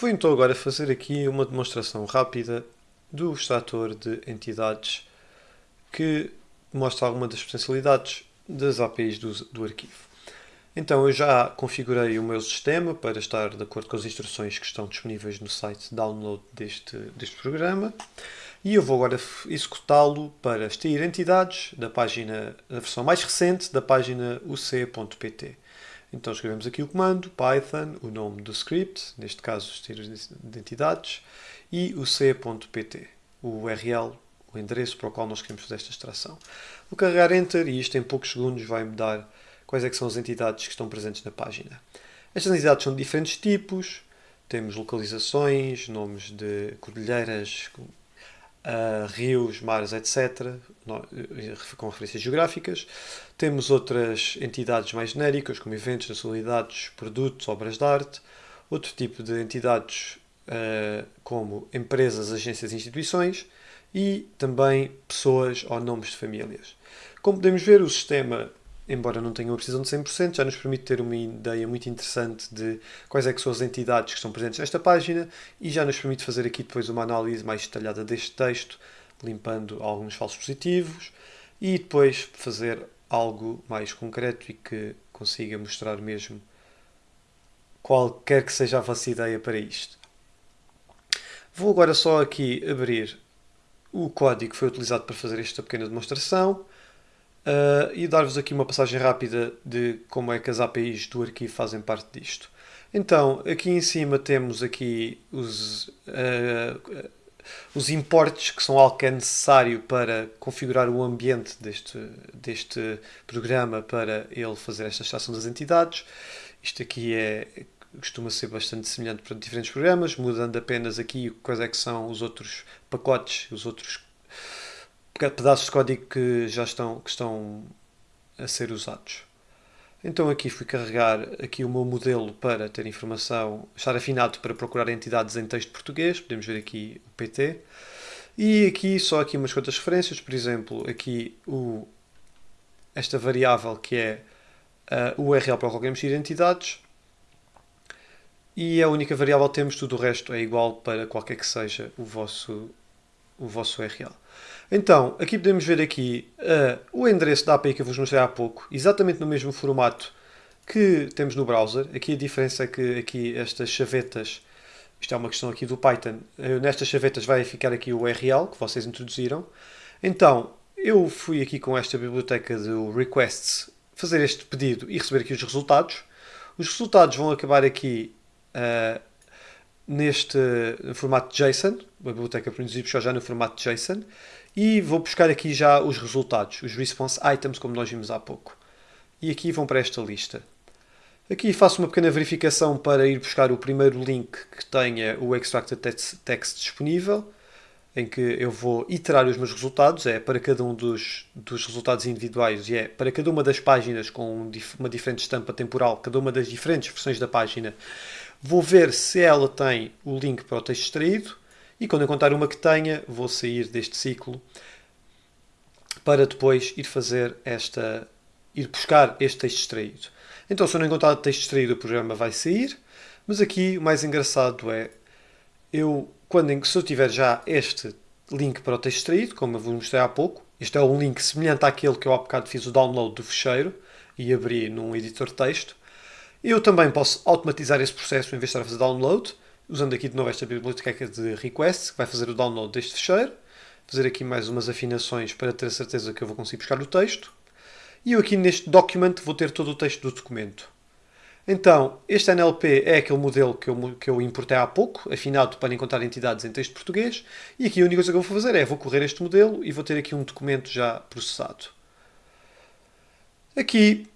Vou então agora fazer aqui uma demonstração rápida do extrator de entidades que mostra alguma das potencialidades das APIs do, do arquivo. Então eu já configurei o meu sistema para estar de acordo com as instruções que estão disponíveis no site download deste, deste programa e eu vou agora executá-lo para extrair entidades da página, da versão mais recente da página uc.pt. Então escrevemos aqui o comando python, o nome do script, neste caso os tiros de entidades, e o c.pt, o URL, o endereço para o qual nós queremos fazer esta extração. Vou carregar Enter e isto em poucos segundos vai-me dar quais é são as entidades que estão presentes na página. Estas entidades são de diferentes tipos, temos localizações, nomes de cordilheiras, uh, rios, mares, etc., eh, com referências geográficas. Temos outras entidades mais genéricas, como eventos, nacionalidades, produtos, obras de arte. Outro tipo de entidades, uh, como empresas, agências e instituições. E também pessoas ou nomes de famílias. Como podemos ver, o sistema embora não tenha uma precisão de 100%, já nos permite ter uma ideia muito interessante de quais é que são as entidades que estão presentes nesta página e já nos permite fazer aqui depois uma análise mais detalhada deste texto, limpando alguns falsos positivos e depois fazer algo mais concreto e que consiga mostrar mesmo qualquer que seja a vossa ideia para isto. Vou agora só aqui abrir o código que foi utilizado para fazer esta pequena demonstração uh, e dar-vos aqui uma passagem rápida de como é que as APIs do arquivo fazem parte disto. Então, aqui em cima temos aqui os, uh, os importes, que são algo que é necessário para configurar o ambiente deste, deste programa para ele fazer esta extração das entidades. Isto aqui é, costuma ser bastante semelhante para diferentes programas, mudando apenas aqui quais é que são os outros pacotes, os outros pedaços de código que já estão, que estão a ser usados. Então aqui fui carregar aqui o meu modelo para ter informação, estar afinado para procurar entidades em texto português, podemos ver aqui o PT. E aqui só aqui umas quantas referências, por exemplo, aqui o, esta variável que é o URL para qual queremos ir entidades. E a única variável que temos, tudo o resto é igual para qualquer que seja o vosso, o vosso URL. Então, aqui podemos ver aqui uh, o endereço da API que eu vos mostrei há pouco, exatamente no mesmo formato que temos no browser. Aqui a diferença é que aqui estas chavetas, isto é uma questão aqui do Python, uh, nestas chavetas vai ficar aqui o URL que vocês introduziram. Então, eu fui aqui com esta biblioteca do requests fazer este pedido e receber aqui os resultados. Os resultados vão acabar aqui uh, neste formato JSON, a biblioteca produziu já no formato JSON, e vou buscar aqui já os resultados, os response items, como nós vimos há pouco. E aqui vão para esta lista. Aqui faço uma pequena verificação para ir buscar o primeiro link que tenha o extracted text disponível, em que eu vou iterar os meus resultados, é para cada um dos, dos resultados individuais e é para cada uma das páginas com uma diferente estampa temporal, cada uma das diferentes versões da página, vou ver se ela tem o link para o texto extraído e quando encontrar uma que tenha, vou sair deste ciclo para depois ir fazer esta, ir buscar este texto extraído. Então, se eu não encontrar o texto extraído, o programa vai sair, mas aqui o mais engraçado é, eu, quando, se eu tiver já este link para o texto extraído, como eu vos mostrei há pouco, este é um link semelhante àquele que eu há bocado fiz o download do fecheiro e abri num editor de texto, eu também posso automatizar esse processo em vez de estar a fazer download, usando aqui de novo esta biblioteca de request, que vai fazer o download deste fecheiro, fazer aqui mais umas afinações para ter a certeza que eu vou conseguir buscar o texto, e eu aqui neste document vou ter todo o texto do documento. Então, este NLP é aquele modelo que eu, que eu importei há pouco, afinado para encontrar entidades em texto português, e aqui a única coisa que eu vou fazer é, vou correr este modelo e vou ter aqui um documento já processado. Aqui,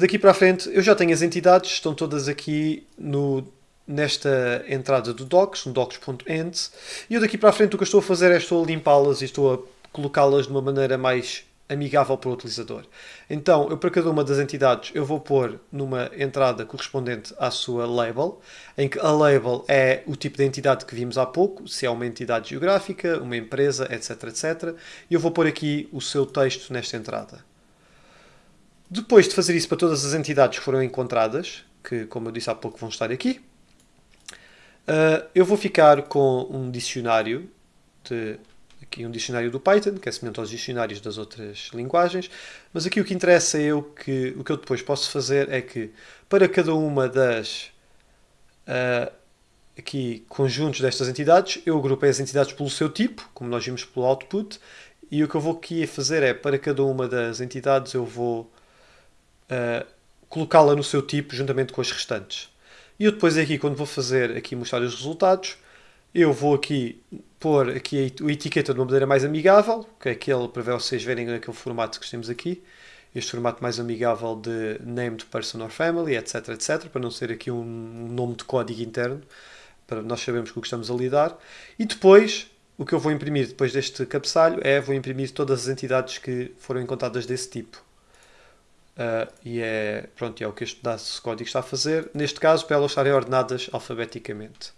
daqui para a frente, eu já tenho as entidades, estão todas aqui no nesta entrada do docs, no docs.end, e eu daqui para a frente o que estou a fazer é estou a limpá-las e estou a colocá-las de uma maneira mais amigável para o utilizador. Então, eu para cada uma das entidades, eu vou pôr numa entrada correspondente à sua label, em que a label é o tipo de entidade que vimos há pouco, se é uma entidade geográfica, uma empresa, etc, etc. E eu vou pôr aqui o seu texto nesta entrada. Depois de fazer isso para todas as entidades que foram encontradas, que como eu disse há pouco vão estar aqui, Uh, eu vou ficar com um dicionário de aqui um dicionário do Python, que é semelhante aos dicionários das outras linguagens, mas aqui o que interessa é eu que o que eu depois posso fazer é que para cada uma das uh, aqui conjuntos destas entidades, eu agrupei as entidades pelo seu tipo, como nós vimos pelo output, e o que eu vou aqui fazer é para cada uma das entidades eu vou uh, colocá-la no seu tipo juntamente com as restantes. E eu depois aqui, quando vou fazer aqui mostrar os resultados, eu vou aqui pôr aqui a etiqueta de uma maneira mais amigável, que é aquele para vocês verem naquele formato que temos aqui, este formato mais amigável de named person or family, etc, etc, para não ser aqui um nome de código interno, para nós sabermos com o que estamos a lidar. E depois, o que eu vou imprimir depois deste cabeçalho é, vou imprimir todas as entidades que foram encontradas desse tipo. Uh, e é, pronto, é o que este pedaço de código está a fazer. Neste caso, para elas estarem ordenadas alfabeticamente.